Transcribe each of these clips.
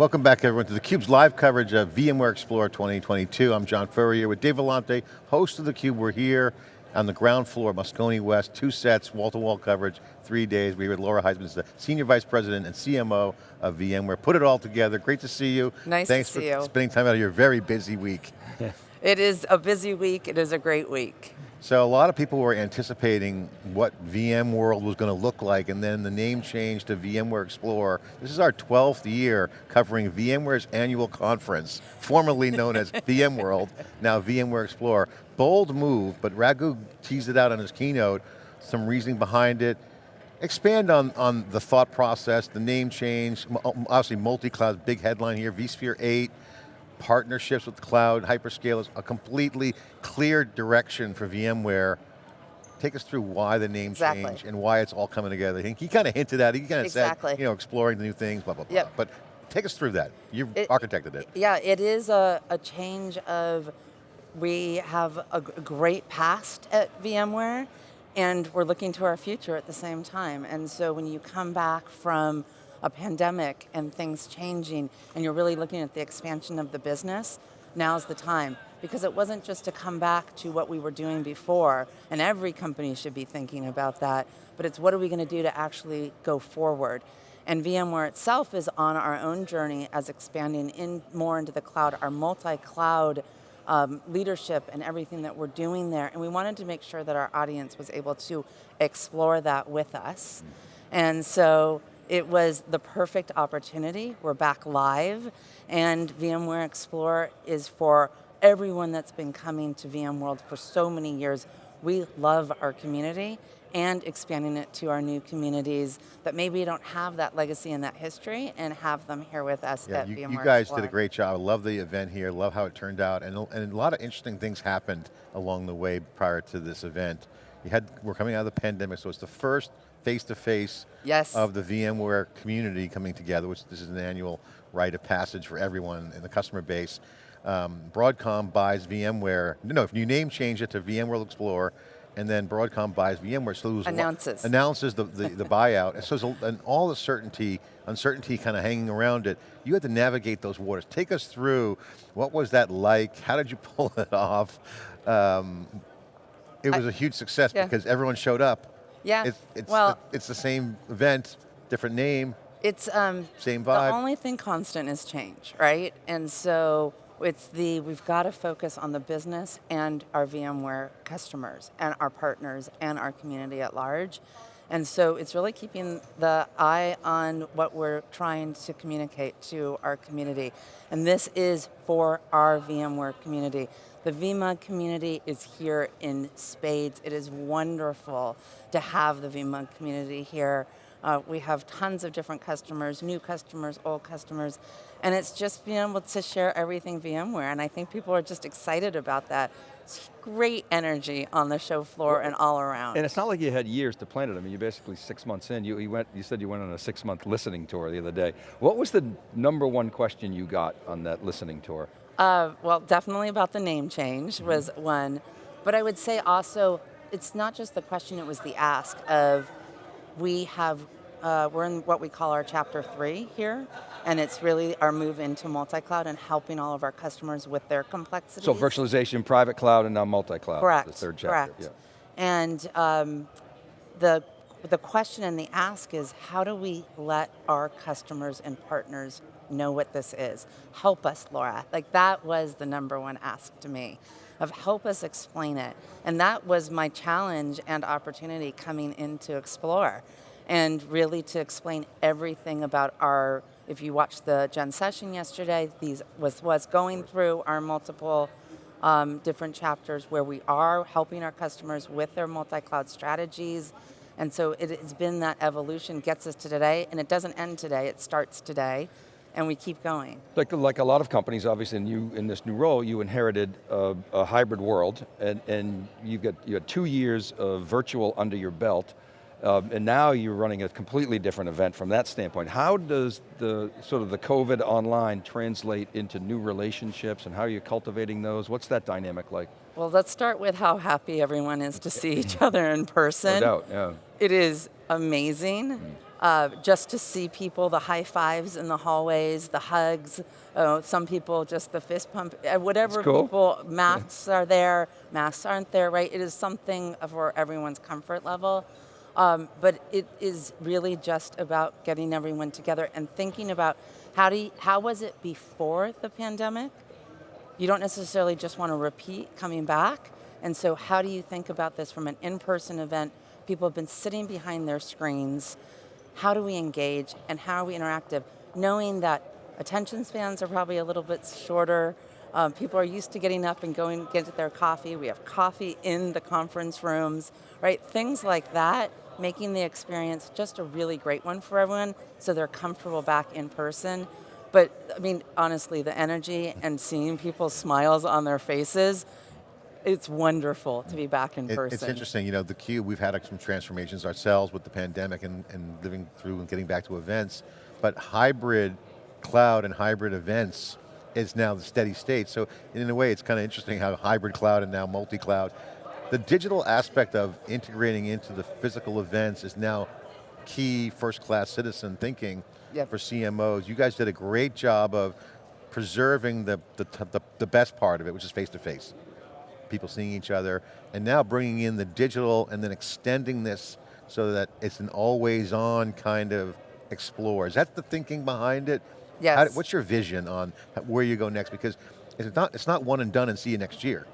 Welcome back everyone to theCUBE's live coverage of VMware Explorer 2022. I'm John Furrier with Dave Vellante, host of theCUBE. We're here on the ground floor, Moscone West, two sets, wall-to-wall -wall coverage, three days. We're with Laura Heisman, the Senior Vice President and CMO of VMware. Put it all together, great to see you. Nice Thanks to see for you. spending time out of your very busy week. it is a busy week, it is a great week. So a lot of people were anticipating what VMworld was going to look like and then the name changed to VMware Explorer. This is our 12th year covering VMware's annual conference, formerly known as VMworld, now VMware Explorer. Bold move, but Raghu teased it out on his keynote, some reasoning behind it. Expand on, on the thought process, the name change, obviously multi-cloud, big headline here, vSphere 8, partnerships with cloud, hyperscalers, a completely clear direction for VMware. Take us through why the name exactly. change and why it's all coming together. He kind of hinted at it, he kind of exactly. said, you know, exploring the new things, blah, blah, blah. Yep. But take us through that. You it, architected it. Yeah, it is a, a change of, we have a great past at VMware, and we're looking to our future at the same time. And so when you come back from a pandemic and things changing and you're really looking at the expansion of the business, now's the time. Because it wasn't just to come back to what we were doing before, and every company should be thinking about that, but it's what are we going to do to actually go forward. And VMware itself is on our own journey as expanding in more into the cloud, our multi-cloud um, leadership and everything that we're doing there. And we wanted to make sure that our audience was able to explore that with us. And so it was the perfect opportunity. We're back live, and VMware Explorer is for everyone that's been coming to VMworld for so many years. We love our community and expanding it to our new communities that maybe don't have that legacy and that history and have them here with us yeah, at you, VMware You guys Explorer. did a great job. I love the event here, love how it turned out, and, and a lot of interesting things happened along the way prior to this event. You had, we're coming out of the pandemic, so it's the first face-to-face -face yes. of the VMware community coming together, which this is an annual rite of passage for everyone in the customer base. Um, Broadcom buys VMware, no, if you name change it to VMworld Explorer, and then Broadcom buys VMware, so it announces announces the, the, the buyout. So there's and all the certainty, uncertainty kind of hanging around it. You had to navigate those waters. Take us through, what was that like? How did you pull it off? Um, it was I, a huge success yeah. because everyone showed up. Yeah, it's, it's well, the, it's the same event, different name, it's um, same vibe. The only thing constant is change, right? And so it's the, we've got to focus on the business and our VMware customers and our partners and our community at large. And so it's really keeping the eye on what we're trying to communicate to our community. And this is for our VMware community. The VMUG community is here in spades. It is wonderful to have the VMUG community here. Uh, we have tons of different customers, new customers, old customers, and it's just being able to share everything VMware, and I think people are just excited about that. It's great energy on the show floor well, and all around. And it's not like you had years to plan it. I mean, you're basically six months in. You, you, went, you said you went on a six month listening tour the other day. What was the number one question you got on that listening tour? Uh, well, definitely about the name change mm -hmm. was one, but I would say also, it's not just the question, it was the ask of, we have, uh, we're in what we call our chapter three here, and it's really our move into multi-cloud and helping all of our customers with their complexity. So virtualization, private cloud, and now multi-cloud. Correct, the third chapter. correct. Yeah. And um, the, the question and the ask is, how do we let our customers and partners know what this is. Help us, Laura. Like that was the number one ask to me of help us explain it. And that was my challenge and opportunity coming into Explore and really to explain everything about our, if you watched the Gen session yesterday, these was, was going through our multiple um, different chapters where we are helping our customers with their multi-cloud strategies. And so it has been that evolution gets us to today, and it doesn't end today, it starts today and we keep going. Like, like a lot of companies, obviously, in, you, in this new role, you inherited a, a hybrid world, and, and you've got you had two years of virtual under your belt, um, and now you're running a completely different event from that standpoint. How does the sort of the COVID online translate into new relationships, and how are you cultivating those? What's that dynamic like? Well, let's start with how happy everyone is to see each other in person. No doubt, yeah. It is amazing. Mm uh, just to see people, the high fives in the hallways, the hugs, uh, some people just the fist pump, uh, whatever cool. people, masks are there, masks aren't there, right? It is something for everyone's comfort level. Um, but it is really just about getting everyone together and thinking about how do you, how was it before the pandemic? You don't necessarily just want to repeat coming back. And so how do you think about this from an in-person event? People have been sitting behind their screens. How do we engage and how are we interactive? Knowing that attention spans are probably a little bit shorter. Um, people are used to getting up and going get their coffee. We have coffee in the conference rooms, right? Things like that, making the experience just a really great one for everyone so they're comfortable back in person. But I mean, honestly, the energy and seeing people's smiles on their faces, it's wonderful to be back in It- person. It's interesting, you know, the Cube, we've had some transformations ourselves with the pandemic and, and living through and getting back to events, but hybrid cloud and hybrid events is now the steady state. So in a way, it's kind of interesting how hybrid cloud and now multi-cloud. The digital aspect of integrating into the physical events is now key first class citizen thinking Yep. for CMOs. You guys did a great job of preserving the, the, the, the best part of it, which is face to face people seeing each other, and now bringing in the digital and then extending this so that it's an always on kind of explore. Is that the thinking behind it? Yes. How- what's your vision on where you go next? Because it's not, it's not one and done and see you next year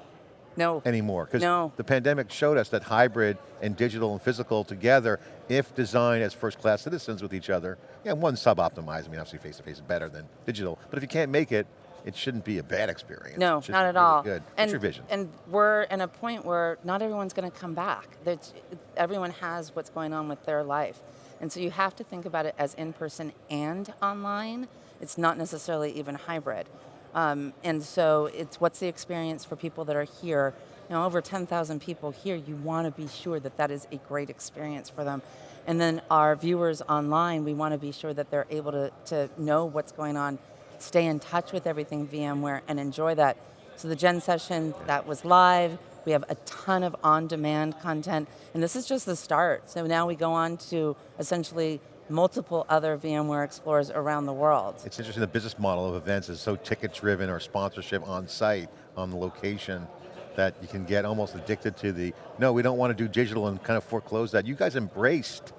no, anymore. Because No. the pandemic showed us that hybrid and digital and physical together, if designed as first class citizens with each other, yeah, one sub-optimized, I mean obviously face to face is better than digital, but if you can't make it, it shouldn't be a bad experience. No, not at really all. Good. What's And, your vision? And we're in a point where not everyone's going to come back. There's, everyone has what's going on with their life. And so you have to think about it as in person and online. It's not necessarily even hybrid. Um, and so it's what's the experience for people that are here. Now, over 10,000 people here, you want to be sure that that is a great experience for them. And then our viewers online, we want to be sure that they're able to, to know what's going on, stay in touch with everything VMware, and enjoy that. So the Gen session, that was live. We have a ton of on-demand content, and this is just the start. So now we go on to essentially multiple other VMware Explorers around the world. It's interesting, the business model of events is so ticket driven or sponsorship on site, on the location, that you can get almost addicted to the, no, we don't want to do digital and kind of foreclose that. You guys embraced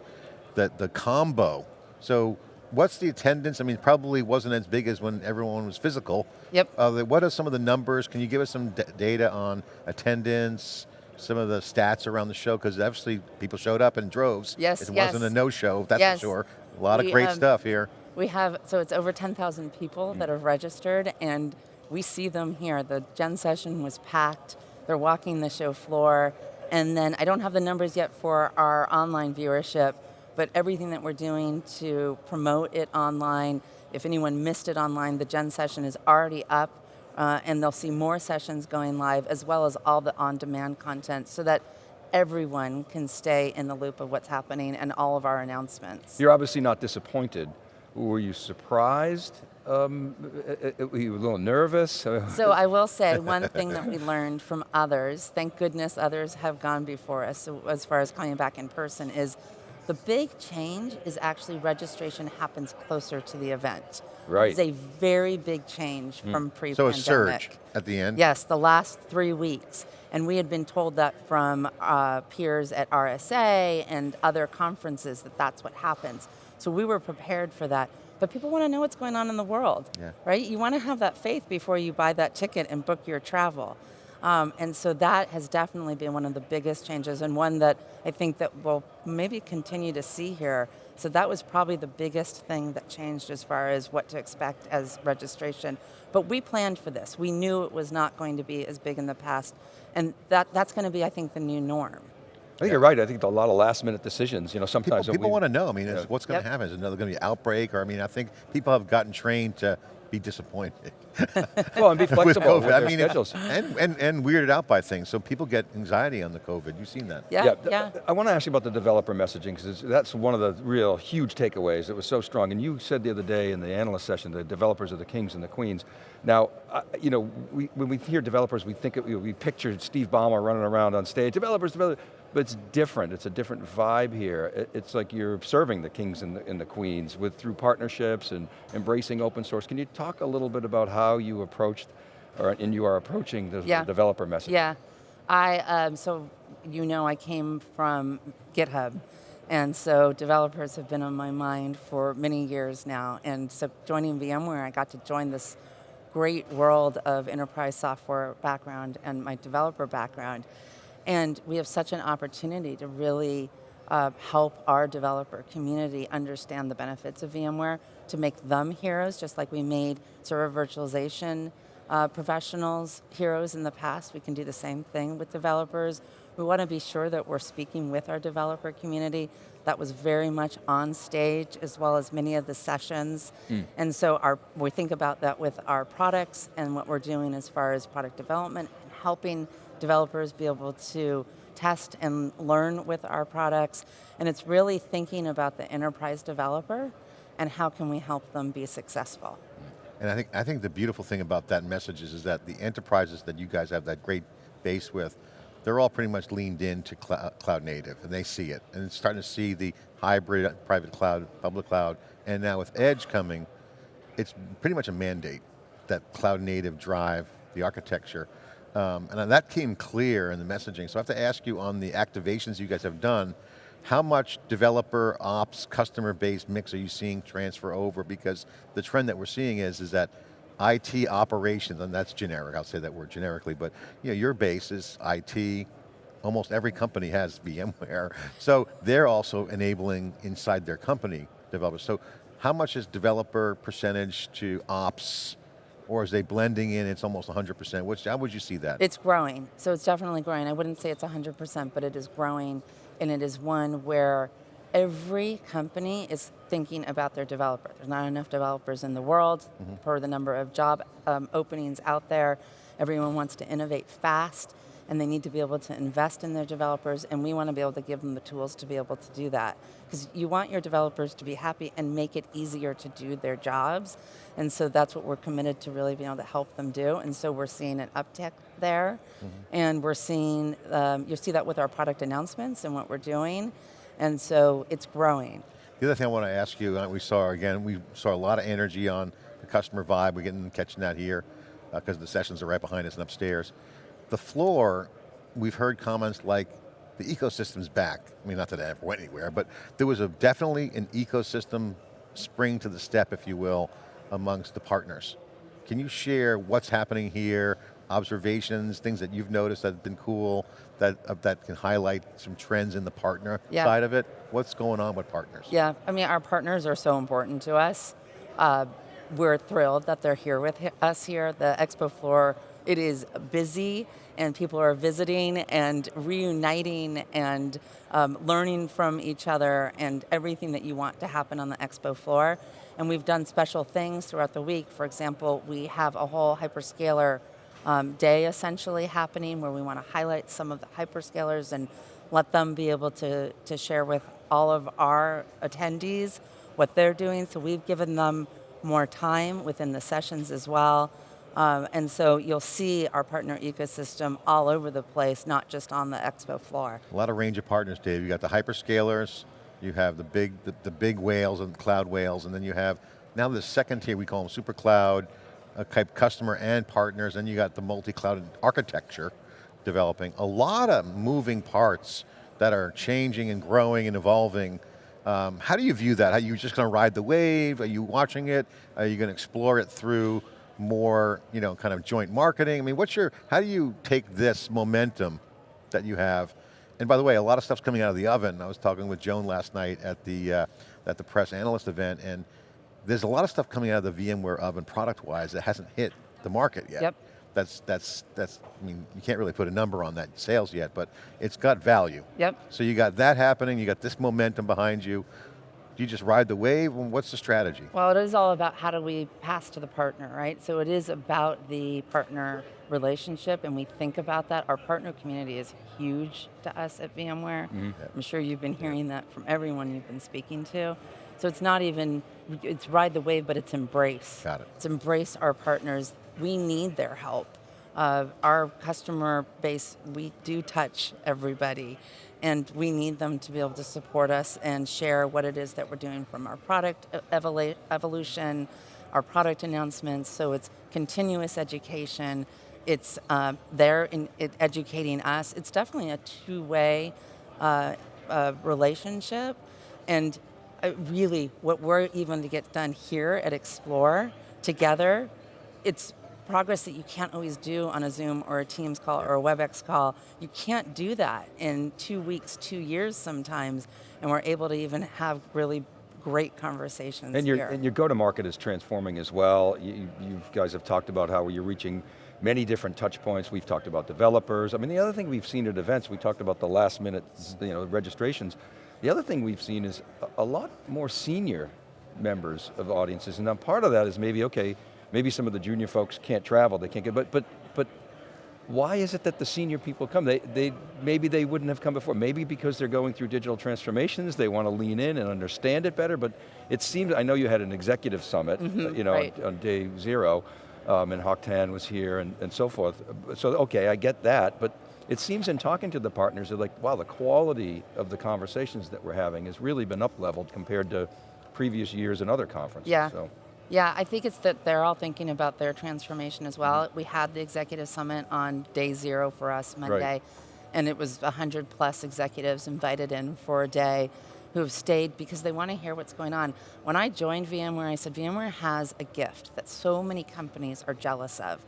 the, the combo. So what's the attendance? I mean, probably wasn't as big as when everyone was physical. Yep. Uh, what are some of the numbers? Can you give us some data on attendance, some of the stats around the show? Because obviously people showed up in droves. Yes, It yes. wasn't a no-show, that's Yes. for sure. A lot of We, great um, stuff here. We have, so it's over 10,000 people that have registered and we see them here. The Gen session was packed. They're walking the show floor. And then I don't have the numbers yet for our online viewership, but everything that we're doing to promote it online, if anyone missed it online, the Gen session is already up uh, and they'll see more sessions going live as well as all the on-demand content so that everyone can stay in the loop of what's happening and all of our announcements. You're obviously not disappointed. Were you surprised? Um, uh, uh, were you a little nervous? So I will say one thing that we learned from others, thank goodness others have gone before us so as far as coming back in person, is the big change is actually registration happens closer to the event. Right. It's a very big change from pre-pandemic. So a surge at the end? Yes, the last three weeks. And we had been told that from uh, peers at RSA and other conferences that that's what happens. So we were prepared for that. But people want to know what's going on in the world, Yeah. right? You want to have that faith before you buy that ticket and book your travel. Um, and so that has definitely been one of the biggest changes and one that I think that we'll maybe continue to see here. So that was probably the biggest thing that changed as far as what to expect as registration. But we planned for this. We knew it was not going to be as big in the past. And that, that's going to be, I think, the new norm. I think you're right. I think a lot of last minute decisions, you know, sometimes when people we- want to know, I mean, Yeah. what's going to Yep. happen? Is another going to be outbreak? Or I mean, I think people have gotten trained to be disappointed Well, and be flexible with, COVID. I mean, schedules. and, and, and weirded out by things. So people get anxiety on the COVID. You've seen that. Yeah, th- yeah. I want to ask you about the developer messaging because that's one of the real huge takeaways. It was so strong, and you said the other day in the analyst session, the developers are the kings and the queens. Now, uh, you know, we, when we hear developers, we think it, we picture Steve Ballmer running around on stage. Developers, developers. But it's different, it's a different vibe here. It- It's like you're serving the kings and the, and the queens with through partnerships and embracing open source. Can you talk a little bit about how you approached, or, and you are approaching the, the developer message? Yeah, I, um, so you know I came from GitHub, and so developers have been on my mind for many years now, and so joining VMware, I got to join this great world of enterprise software background and my developer background, and we have such an opportunity to really uh, help our developer community understand the benefits of VMware to make them heroes, just like we made server virtualization uh, professionals heroes in the past. We can do the same thing with developers. We want to be sure that we're speaking with our developer community. That was very much on stage, as well as many of the sessions. Hmm. And so our, we think about that with our products and what we're doing as far as product development and helping developers be able to test and learn with our products. And it's really thinking about the enterprise developer and how can we help them be successful. And I think, I think the beautiful thing about that message is, is that the enterprises that you guys have that great base with, they're all pretty much leaned into cl cloud native, and they see it. And it's starting to see the hybrid private cloud, public cloud, and now with Edge coming, it's pretty much a mandate that cloud native drive the architecture. Um, and that came clear in the messaging. So I have to ask you on the activations you guys have done, how much developer ops, customer based mix are you seeing transfer over? Because the trend that we're seeing is, is that IT operations, and that's generic, I'll say that word generically, but you know, your base is IT, almost every company has VMware, so they're also enabling inside their company developers. So how much is developer percentage to ops, or is they blending in, it's almost 100%? Which, how would you see that? It's growing, so it's definitely growing. I wouldn't say it's 100%, but it is growing, and it is one where every company is thinking about their developer. There's not enough developers in the world per the number of job um, openings out there. Everyone wants to innovate fast, and they need to be able to invest in their developers, and we want to be able to give them the tools to be able to do that. Because you want your developers to be happy and make it easier to do their jobs, and so that's what we're committed to really being able to help them do, and so we're seeing an uptick there, and we're seeing, um, you'll see that with our product announcements and what we're doing, and so it's growing. The other thing I want to ask you, uh, we saw again, we saw a lot of energy on the customer vibe. We're getting catching that here because the sessions are right behind us and upstairs. The floor, we've heard comments like the ecosystem's back. I mean, not that I ever went anywhere, but there was a definitely an ecosystem spring to the step, if you will, amongst the partners. Can you share what's happening here, observations, things that you've noticed that have been cool, that, uh, that can highlight some trends in the partner Yeah. side of it? What's going on with partners? Yeah, I mean, our partners are so important to us. Uh, we're thrilled that they're here with us here. The expo floor, it is busy and people are visiting and reuniting and um, learning from each other and everything that you want to happen on the expo floor. And we've done special things throughout the week. For example, we have a whole hyperscaler um, day essentially happening where we want to highlight some of the hyperscalers and let them be able to, to share with all of our attendees what they're doing. So we've given them more time within the sessions as well. Um, and so you'll see our partner ecosystem all over the place, not just on the expo floor. A lot of range of partners, Dave. You got the hyperscalers, you have the big, the, the big whales and cloud whales, and then you have, now the second tier, we call them super cloud, uh, type customer and partners, and you got the multi-cloud architecture developing. A lot of moving parts that are changing and growing and evolving. Um, how do you view that? Are you just going to ride the wave? Are you watching it? Are you going to explore it through more, you know, kind of joint marketing? I mean, what's your, how do you take this momentum that you have. And by the way, a lot of stuff's coming out of the oven. I was talking with Joan last night at the, uh, at the press analyst event, and there's a lot of stuff coming out of the VMware oven product-wise that hasn't hit the market yet. Yep. That's, that's, that's, I mean, you can't really put a number on that sales yet, but it's got value. Yep. So you got that happening, you got this momentum behind you. Do you just ride the wave? What's the strategy? Well, it is all about how do we pass to the partner, right? So it is about the partner relationship, and we think about that. Our partner community is huge to us at VMware. Mm-hmm. I'm sure you've been hearing that from everyone you've been speaking to. So it's not even, it's ride the wave, but it's embrace. Got it. It's embrace our partners. We need their help. Uh, our customer base, we do touch everybody. and we need them to be able to support us and share what it is that we're doing from our product evolution, our product announcements. So it's continuous education. It's uh, they're in, it educating us. It's definitely a two-way uh, uh, relationship, and uh, really, what we're even to get done here at Explore together, it's progress that you can't always do on a Zoom or a Teams call or a WebEx call. You can't do that in two weeks, two years sometimes, and we're able to even have really great conversations And your, here. and your go-to-market is transforming as well. You, you guys have talked about how you're reaching many different touch points. We've talked about developers. I mean, the other thing we've seen at events, we talked about the last minute you know, registrations. The other thing we've seen is a, a lot more senior members of audiences. And now part of that is maybe, okay, maybe some of the junior folks can't travel, they can't get, but, but, but why is it that the senior people come? They, they, maybe they wouldn't have come before. Maybe because they're going through digital transformations, they want to lean in and understand it better, but it seems, I know you had an executive summit, uh, you know, right. on, on day zero, um, and Hock Tan was here and, and so forth. So okay, I get that, but it seems in talking to the partners, they're like, wow, the quality of the conversations that we're having has really been up-leveled compared to previous years and other conferences. Yeah. So. Yeah, I think it's that they're all thinking about their transformation as well. Mm-hmm. We had the executive summit on day zero for us Monday, and it was 100 plus executives invited in for a day who have stayed because they want to hear what's going on. When I joined VMware, I said VMware has a gift that so many companies are jealous of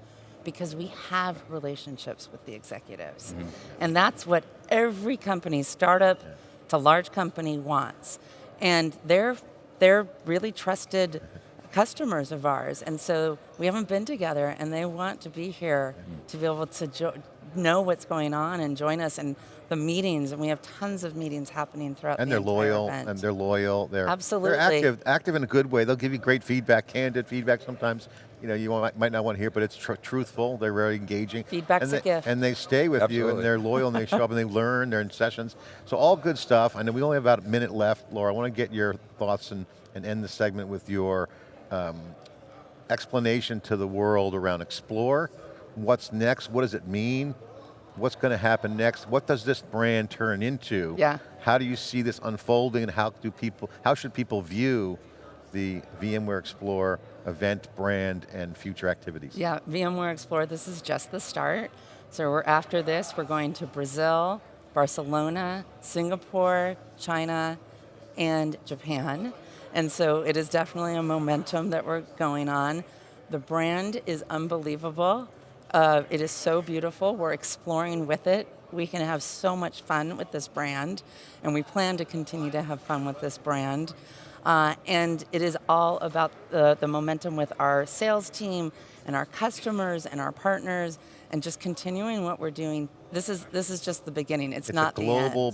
because we have relationships with the executives. Mm-hmm. And that's what every company, startup to large company, wants. And they're, they're really trusted mm-hmm. Customers of ours. And so we haven't been together, and they want to be here to be able to jo- know what's going on and join us. And the meetings, and we have tons of meetings happening throughout And the they're loyal, event. and they're loyal. They're Absolutely. They're active, active in a good way. They'll give you great feedback, candid feedback. Sometimes, you know, you might, might not want to hear, but it's tr- truthful. They're very engaging. Feedback's and a they, gift. And they stay with you, and they're loyal, and they show up, and they learn. They're in sessions. So all good stuff. I know we only have about a minute left, Laura. I want to get your thoughts and, and end the segment with your um, explanation to the world around Explore. What's next? What does it mean? What's going to happen next? What does this brand turn into? Yeah. How do you see this unfolding and how do people, how should people view the VMware Explore event, brand, and future activities? Yeah, VMware Explore, this is just the start. So we're after this, we're going to Brazil, Barcelona, Singapore, China, and Japan. And so it is definitely a momentum that we're going on. The brand is unbelievable. Uh, it is so beautiful. We're exploring with it. We can have so much fun with this brand, and we plan to continue to have fun with this brand. Uh, and it is all about the, the momentum with our sales team and our customers and our partners and just continuing what we're doing. This is, this is just the beginning. It's, It's not a the global end.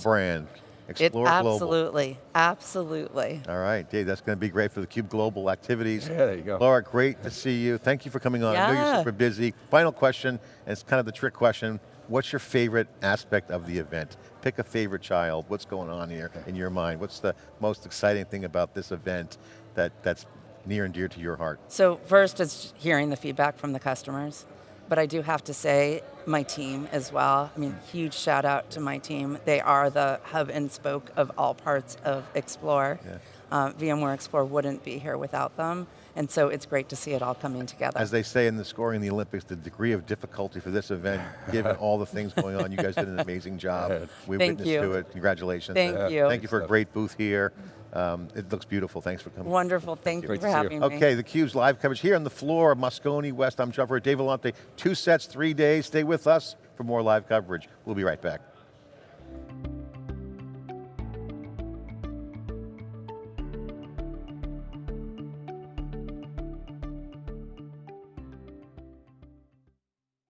Brand. It, Explore Global. absolutely, absolutely. All right, Dave, that's going to be great for the Cube Global activities. Yeah, there you go. Laura, great to see you. Thank you for coming on. I know you're Yeah. super busy. Final question, and it's kind of the trick question. What's your favorite aspect of the event? Pick a favorite child. What's going on here in your mind? What's the most exciting thing about this event that, that's near and dear to your heart? So first is hearing the feedback from the customers, but I do have to say my team as well. I mean, huge shout out to my team. They are the hub and spoke of all parts of Explore. Yeah. Uh, VMware Explore wouldn't be here without them, and so it's great to see it all coming together. As they say in the scoring in the Olympics, the degree of difficulty for this event, given all the things going on, you guys did an amazing job. We Thank witnessed you. to it. Congratulations. Thank And you. Thank you for a great booth here. Um, it looks beautiful. Thanks for coming. Wonderful. Thank you Great for to see you. having me. Okay, theCUBE's live coverage here on the floor of Moscone West. I'm John Furrier Dave Vellante. Two sets, three days. Stay with us for more live coverage. We'll be right back.